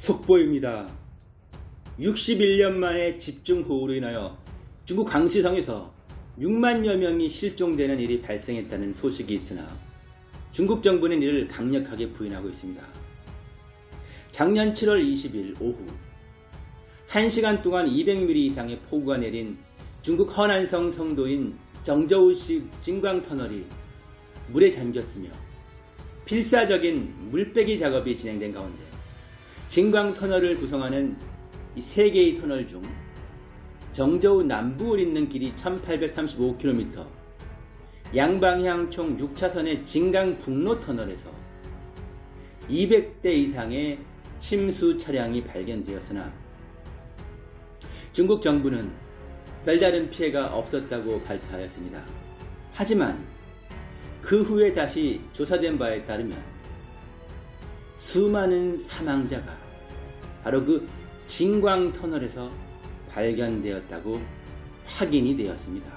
속보입니다. 61년 만에 집중호우로 인하여 중국 광시성에서 6만여 명이 실종되는 일이 발생했다는 소식이 있으나 중국 정부는 이를 강력하게 부인하고 있습니다. 작년 7월 20일 오후 1시간 동안 200mm 이상의 폭우가 내린 중국 허난성 성도인 정저우시 진광터널이 물에 잠겼으며 필사적인 물빼기 작업이 진행된 가운데 진광 터널을 구성하는 이 세 개의 터널 중 정저우 남부를 잇는 길이 1835km, 양방향 총 6차선의 진강북로 터널에서 200대 이상의 침수 차량이 발견되었으나 중국 정부는 별다른 피해가 없었다고 발표하였습니다. 하지만 그 후에 다시 조사된 바에 따르면 수많은 사망자가 바로 그 진광 터널에서 발견되었다고 확인이 되었습니다.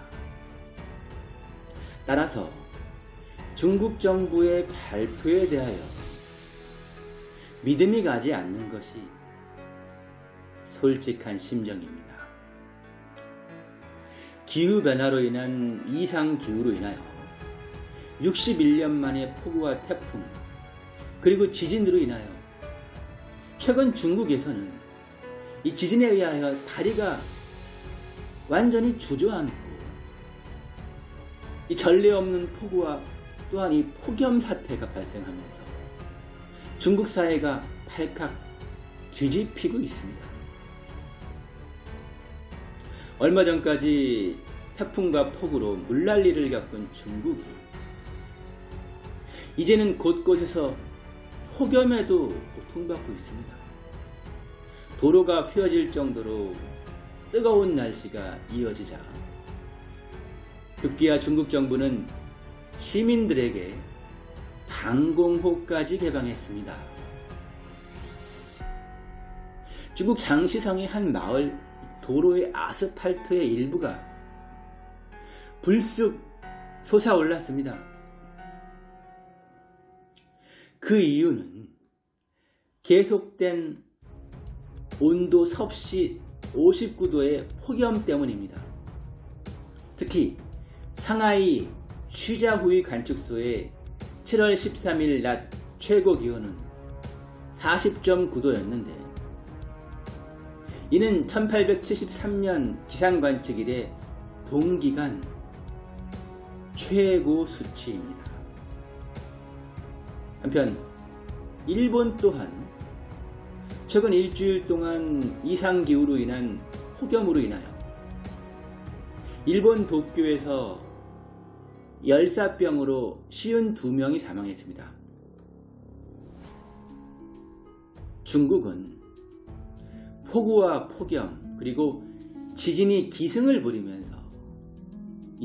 따라서 중국 정부의 발표에 대하여 믿음이 가지 않는 것이 솔직한 심정입니다. 기후변화로 인한 이상기후로 인하여 61년 만에 폭우와 태풍 그리고 지진으로 인하여 최근 중국에서는 이 지진에 의하여 다리가 완전히 주저앉고 이 전례 없는 폭우와 또한 이 폭염 사태가 발생하면서 중국 사회가 발칵 뒤집히고 있습니다. 얼마 전까지 태풍과 폭우로 물난리를 겪은 중국이 이제는 곳곳에서 폭염에도 고통받고 있습니다. 도로가 휘어질 정도로 뜨거운 날씨가 이어지자 급기야 중국 정부는 시민들에게 방공호까지 개방했습니다. 중국 장시성의 한 마을 도로의 아스팔트의 일부가 불쑥 솟아올랐습니다. 그 이유는 계속된 온도 섭씨 59도의 폭염 때문입니다. 특히 상하이 쉬자후이 관측소의 7월 13일 낮 최고 기온은 40.9도였는데 이는 1873년 기상관측 이래 동기간 최고 수치입니다. 한편 일본 또한 최근 일주일 동안 이상기후로 인한 폭염으로 인하여 일본 도쿄에서 열사병으로 쉬운 두 명이 사망했습니다. 중국은 폭우와 폭염 그리고 지진이 기승을 부리면서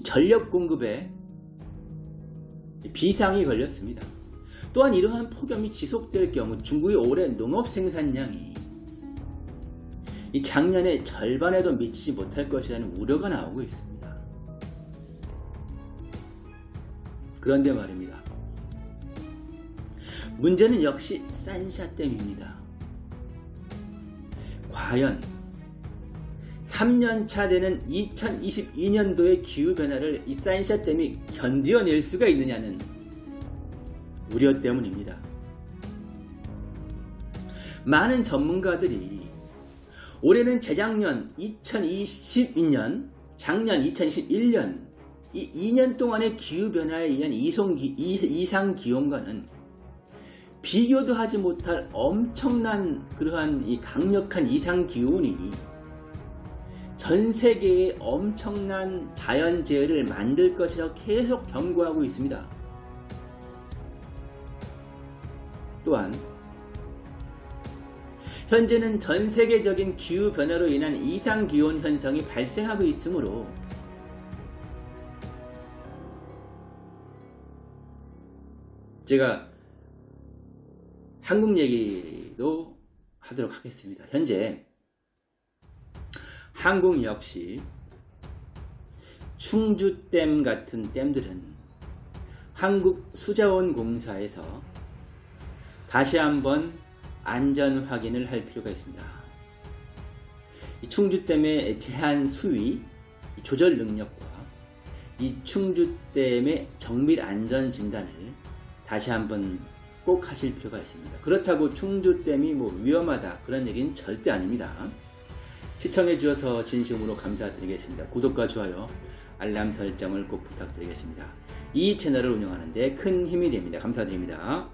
전력 공급에 비상이 걸렸습니다. 또한 이러한 폭염이 지속될 경우 중국의 올해 농업 생산량이 작년의 절반에도 미치지 못할 것이라는 우려가 나오고 있습니다. 그런데 말입니다. 문제는 역시 산샤댐입니다. 과연 3년차 되는 2022년도의 기후변화를 이 산샤댐이 견디어낼 수가 있느냐는 우려 때문입니다. 많은 전문가들이 올해는 재작년 2022년, 작년 2021년 이 2년 동안의 기후변화에 의한 이상 기온과는 비교도 하지 못할 엄청난 그러한 이 강력한 이상 기온이 전 세계에 엄청난 자연재해를 만들 것이라고 계속 경고하고 있습니다. 또한 현재는 전 세계적인 기후변화로 인한 이상기온 현상이 발생하고 있으므로 제가 한국 얘기도 하도록 하겠습니다. 현재 한국 역시 충주댐 같은 댐들은 한국수자원공사에서 다시 한번 안전 확인을 할 필요가 있습니다. 이 충주댐의 제한 수위, 이 조절 능력과 이 충주댐의 정밀 안전 진단을 다시 한번 꼭 하실 필요가 있습니다. 그렇다고 충주댐이 뭐 위험하다 그런 얘기는 절대 아닙니다. 시청해 주셔서 진심으로 감사드리겠습니다. 구독과 좋아요, 알람 설정을 꼭 부탁드리겠습니다. 이 채널을 운영하는데 큰 힘이 됩니다. 감사드립니다.